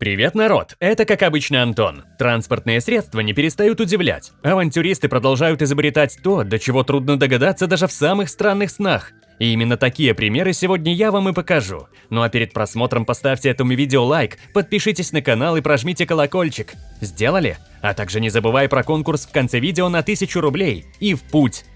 Привет, народ! Это, как обычно, Антон. Транспортные средства не перестают удивлять. Авантюристы продолжают изобретать то, до чего трудно догадаться даже в самых странных снах. И именно такие примеры сегодня я вам и покажу. Ну а перед просмотром поставьте этому видео лайк, подпишитесь на канал и прожмите колокольчик. Сделали? А также не забывай про конкурс в конце видео на 1000 рублей. И в путь!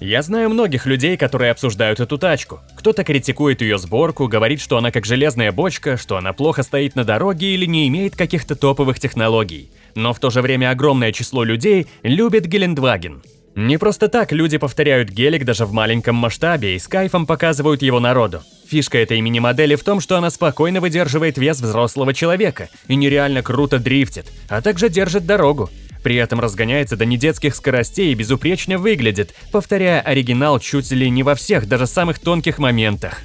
Я знаю многих людей, которые обсуждают эту тачку. Кто-то критикует ее сборку, говорит, что она как железная бочка, что она плохо стоит на дороге или не имеет каких-то топовых технологий. Но в то же время огромное число людей любит Гелендваген. Не просто так люди повторяют гелик даже в маленьком масштабе и с кайфом показывают его народу. Фишка этой мини-модели в том, что она спокойно выдерживает вес взрослого человека и нереально круто дрифтит, а также держит дорогу. При этом разгоняется до недетских скоростей и безупречно выглядит, повторяя оригинал чуть ли не во всех, даже самых тонких моментах.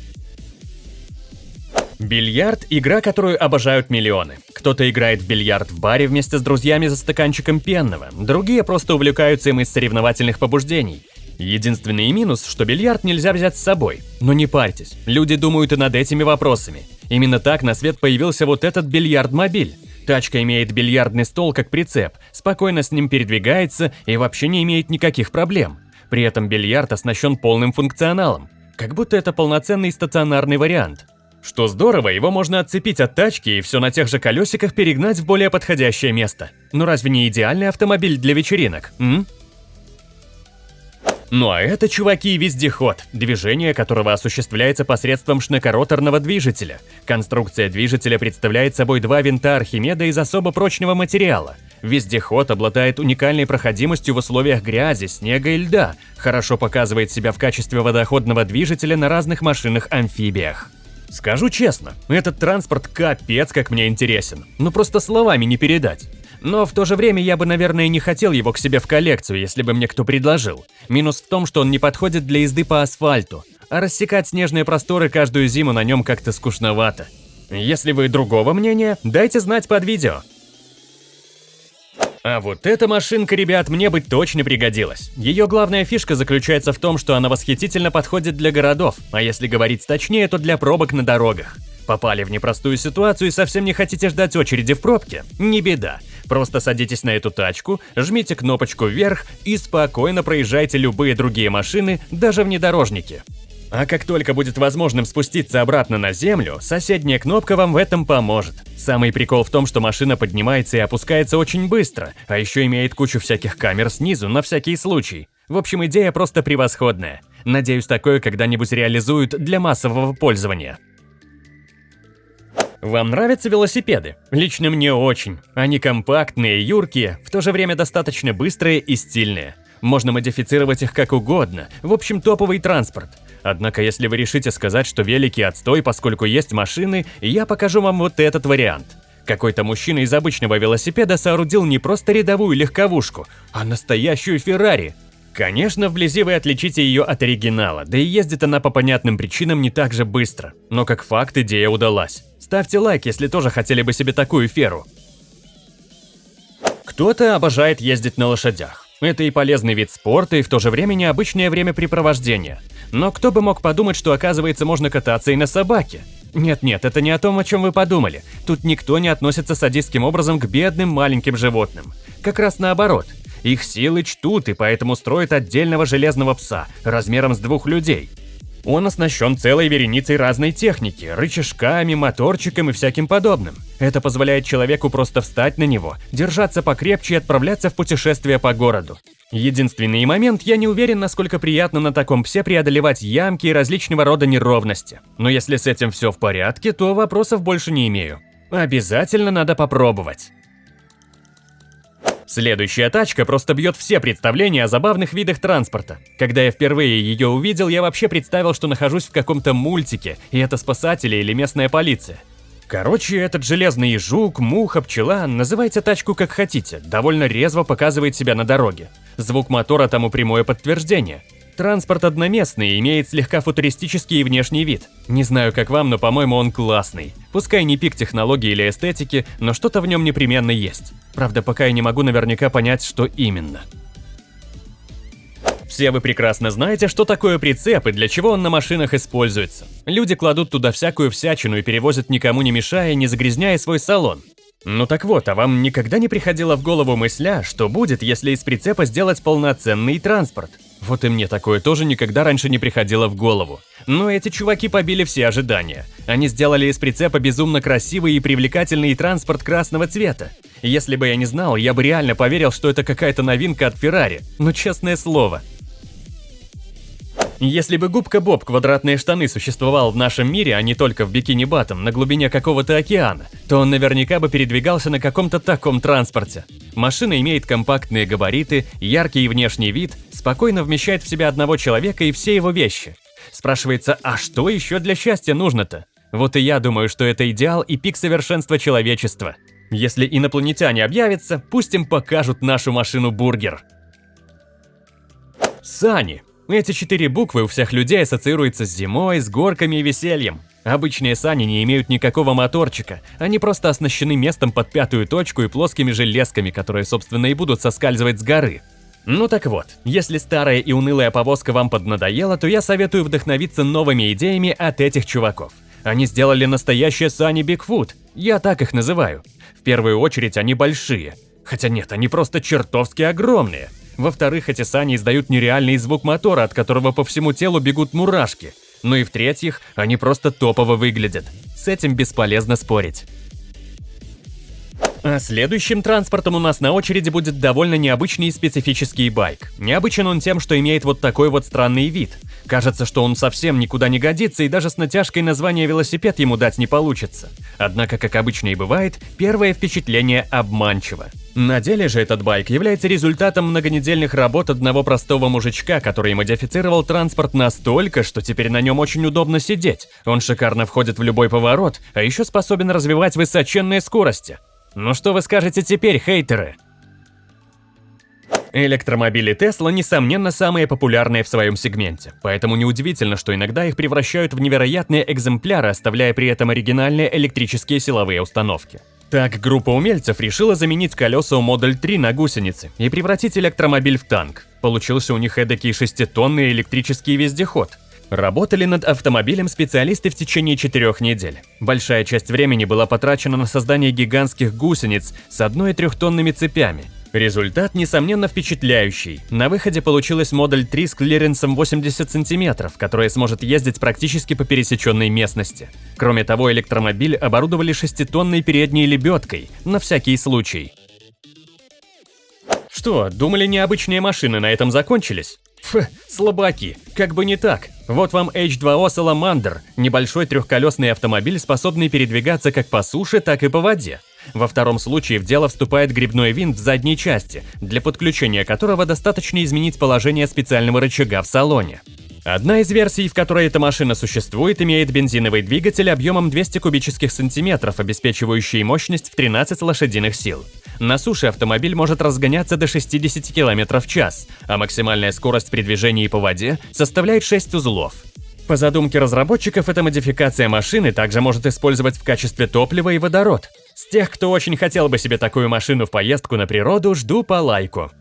Бильярд – игра, которую обожают миллионы. Кто-то играет в бильярд в баре вместе с друзьями за стаканчиком пенного, другие просто увлекаются им из соревновательных побуждений. Единственный минус, что бильярд нельзя взять с собой. Но не парьтесь, люди думают и над этими вопросами. Именно так на свет появился вот этот бильярд-мобиль. Тачка имеет бильярдный стол как прицеп, спокойно с ним передвигается и вообще не имеет никаких проблем. При этом бильярд оснащен полным функционалом, как будто это полноценный стационарный вариант. Что здорово, его можно отцепить от тачки и все на тех же колесиках перегнать в более подходящее место. Но разве не идеальный автомобиль для вечеринок, м? Ну а это, чуваки, вездеход, движение которого осуществляется посредством шнекороторного движителя. Конструкция движителя представляет собой два винта Архимеда из особо прочного материала. Вездеход обладает уникальной проходимостью в условиях грязи, снега и льда, хорошо показывает себя в качестве водоходного движителя на разных машинах-амфибиях. Скажу честно, этот транспорт капец как мне интересен, ну просто словами не передать. Но в то же время я бы, наверное, не хотел его к себе в коллекцию, если бы мне кто предложил. Минус в том, что он не подходит для езды по асфальту, а рассекать снежные просторы каждую зиму на нем как-то скучновато. Если вы другого мнения, дайте знать под видео. А вот эта машинка, ребят, мне бы точно пригодилась. Ее главная фишка заключается в том, что она восхитительно подходит для городов, а если говорить точнее, то для пробок на дорогах. Попали в непростую ситуацию и совсем не хотите ждать очереди в пробке? Не беда. Просто садитесь на эту тачку, жмите кнопочку вверх и спокойно проезжайте любые другие машины, даже внедорожники. А как только будет возможным спуститься обратно на землю, соседняя кнопка вам в этом поможет. Самый прикол в том, что машина поднимается и опускается очень быстро, а еще имеет кучу всяких камер снизу на всякий случай. В общем, идея просто превосходная. Надеюсь, такое когда-нибудь реализуют для массового пользования. Вам нравятся велосипеды? Лично мне очень. Они компактные, юркие, в то же время достаточно быстрые и стильные. Можно модифицировать их как угодно, в общем топовый транспорт. Однако если вы решите сказать, что велики отстой, поскольку есть машины, я покажу вам вот этот вариант. Какой-то мужчина из обычного велосипеда соорудил не просто рядовую легковушку, а настоящую Феррари. Конечно, вблизи вы отличите ее от оригинала, да и ездит она по понятным причинам не так же быстро. Но как факт идея удалась. Ставьте лайк, если тоже хотели бы себе такую феру. Кто-то обожает ездить на лошадях. Это и полезный вид спорта, и в то же время необычное времяпрепровождение. Но кто бы мог подумать, что оказывается можно кататься и на собаке? Нет-нет, это не о том, о чем вы подумали. Тут никто не относится садистским образом к бедным маленьким животным. Как раз наоборот. Их силы чтут и поэтому строят отдельного железного пса, размером с двух людей. Он оснащен целой вереницей разной техники, рычажками, моторчиком и всяким подобным. Это позволяет человеку просто встать на него, держаться покрепче и отправляться в путешествие по городу. Единственный момент, я не уверен, насколько приятно на таком псе преодолевать ямки и различного рода неровности. Но если с этим все в порядке, то вопросов больше не имею. Обязательно надо попробовать. Следующая тачка просто бьет все представления о забавных видах транспорта. Когда я впервые ее увидел, я вообще представил, что нахожусь в каком-то мультике, и это спасатели или местная полиция. Короче, этот железный жук, муха, пчела, называйте тачку как хотите, довольно резво показывает себя на дороге. Звук мотора тому прямое подтверждение. Транспорт одноместный, имеет слегка футуристический внешний вид. Не знаю, как вам, но, по-моему, он классный. Пускай не пик технологии или эстетики, но что-то в нем непременно есть. Правда, пока я не могу наверняка понять, что именно. Все вы прекрасно знаете, что такое прицеп и для чего он на машинах используется. Люди кладут туда всякую всячину и перевозят никому не мешая, не загрязняя свой салон. Ну так вот, а вам никогда не приходила в голову мысля, что будет, если из прицепа сделать полноценный транспорт? Вот и мне такое тоже никогда раньше не приходило в голову. Но эти чуваки побили все ожидания. Они сделали из прицепа безумно красивый и привлекательный транспорт красного цвета. Если бы я не знал, я бы реально поверил, что это какая-то новинка от Феррари. Но честное слово. Если бы губка Боб квадратные штаны существовал в нашем мире, а не только в бикини Батом на глубине какого-то океана, то он наверняка бы передвигался на каком-то таком транспорте. Машина имеет компактные габариты, яркий внешний вид, спокойно вмещает в себя одного человека и все его вещи. Спрашивается, а что еще для счастья нужно-то? Вот и я думаю, что это идеал и пик совершенства человечества. Если инопланетяне объявятся, пусть им покажут нашу машину-бургер. Сани. Эти четыре буквы у всех людей ассоциируются с зимой, с горками и весельем. Обычные сани не имеют никакого моторчика, они просто оснащены местом под пятую точку и плоскими железками, которые, собственно, и будут соскальзывать с горы. Ну так вот, если старая и унылая повозка вам поднадоела, то я советую вдохновиться новыми идеями от этих чуваков. Они сделали настоящие сани Бигфут, я так их называю. В первую очередь они большие. Хотя нет, они просто чертовски огромные. Во-вторых, эти сани издают нереальный звук мотора, от которого по всему телу бегут мурашки. Ну и в-третьих, они просто топово выглядят. С этим бесполезно спорить. А следующим транспортом у нас на очереди будет довольно необычный и специфический байк. Необычен он тем, что имеет вот такой вот странный вид. Кажется, что он совсем никуда не годится и даже с натяжкой названия велосипед ему дать не получится. Однако, как обычно и бывает, первое впечатление обманчиво. На деле же этот байк является результатом многонедельных работ одного простого мужичка, который модифицировал транспорт настолько, что теперь на нем очень удобно сидеть. Он шикарно входит в любой поворот, а еще способен развивать высоченные скорости. Ну что вы скажете теперь, хейтеры? Электромобили Tesla, несомненно, самые популярные в своем сегменте, поэтому неудивительно, что иногда их превращают в невероятные экземпляры, оставляя при этом оригинальные электрические силовые установки. Так, группа умельцев решила заменить колеса у Model 3 на гусеницы и превратить электромобиль в танк. Получился у них эдакий шеститонный электрический вездеход. Работали над автомобилем специалисты в течение четырех недель. Большая часть времени была потрачена на создание гигантских гусениц с одной трехтонными цепями – Результат, несомненно, впечатляющий. На выходе получилась модель 3 с клиренсом 80 см, которая сможет ездить практически по пересеченной местности. Кроме того, электромобиль оборудовали шеститонной передней лебедкой, на всякий случай. Что, думали необычные машины на этом закончились? Фу, слабаки, как бы не так. Вот вам H2O Salamander, небольшой трехколесный автомобиль, способный передвигаться как по суше, так и по воде. Во втором случае в дело вступает грибной винт в задней части, для подключения которого достаточно изменить положение специального рычага в салоне. Одна из версий, в которой эта машина существует, имеет бензиновый двигатель объемом 200 кубических сантиметров, обеспечивающий мощность в 13 лошадиных сил. На суше автомобиль может разгоняться до 60 км в час, а максимальная скорость при движении по воде составляет 6 узлов. По задумке разработчиков, эта модификация машины также может использовать в качестве топлива и водород. С тех, кто очень хотел бы себе такую машину в поездку на природу, жду по лайку.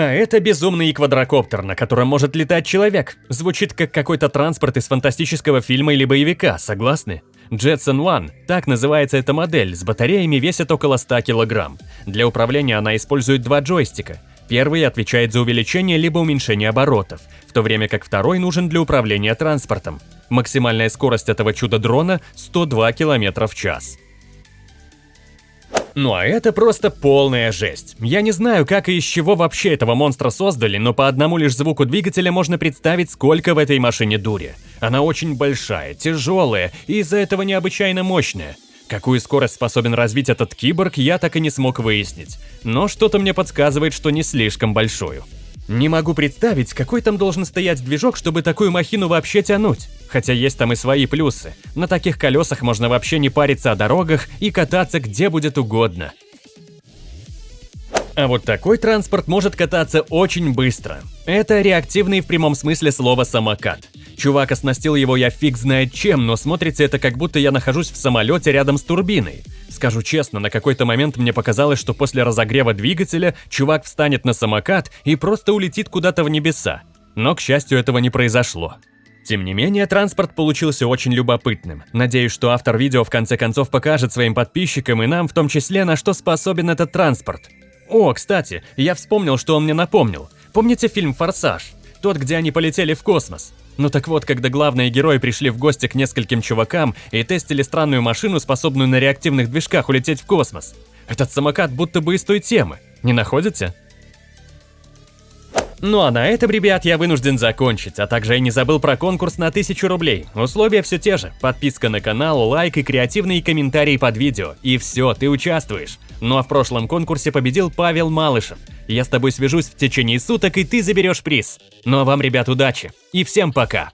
А это безумный квадрокоптер, на котором может летать человек. Звучит как какой-то транспорт из фантастического фильма или боевика, согласны? Jetson One, так называется эта модель, с батареями весит около 100 кг. Для управления она использует два джойстика. Первый отвечает за увеличение либо уменьшение оборотов, в то время как второй нужен для управления транспортом. Максимальная скорость этого чудо-дрона 102 км в час. Ну а это просто полная жесть. Я не знаю, как и из чего вообще этого монстра создали, но по одному лишь звуку двигателя можно представить, сколько в этой машине дури. Она очень большая, тяжелая и из-за этого необычайно мощная. Какую скорость способен развить этот киборг, я так и не смог выяснить. Но что-то мне подсказывает, что не слишком большую. Не могу представить, какой там должен стоять движок, чтобы такую махину вообще тянуть. Хотя есть там и свои плюсы. На таких колесах можно вообще не париться о дорогах и кататься где будет угодно. А вот такой транспорт может кататься очень быстро. Это реактивный в прямом смысле слова самокат. Чувак оснастил его я фиг знает чем, но смотрится это как будто я нахожусь в самолете рядом с турбиной. Скажу честно, на какой-то момент мне показалось, что после разогрева двигателя чувак встанет на самокат и просто улетит куда-то в небеса. Но, к счастью, этого не произошло. Тем не менее, транспорт получился очень любопытным. Надеюсь, что автор видео в конце концов покажет своим подписчикам и нам в том числе, на что способен этот транспорт. О, кстати, я вспомнил, что он мне напомнил. Помните фильм «Форсаж»? Тот, где они полетели в космос. Ну так вот, когда главные герои пришли в гости к нескольким чувакам и тестили странную машину, способную на реактивных движках улететь в космос. Этот самокат будто бы из той темы. Не находите? Ну а на этом, ребят, я вынужден закончить, а также я не забыл про конкурс на 1000 рублей. Условия все те же. Подписка на канал, лайк и креативные комментарии под видео. И все, ты участвуешь. Ну а в прошлом конкурсе победил Павел Малышев. Я с тобой свяжусь в течение суток, и ты заберешь приз. Ну а вам, ребят, удачи. И всем пока.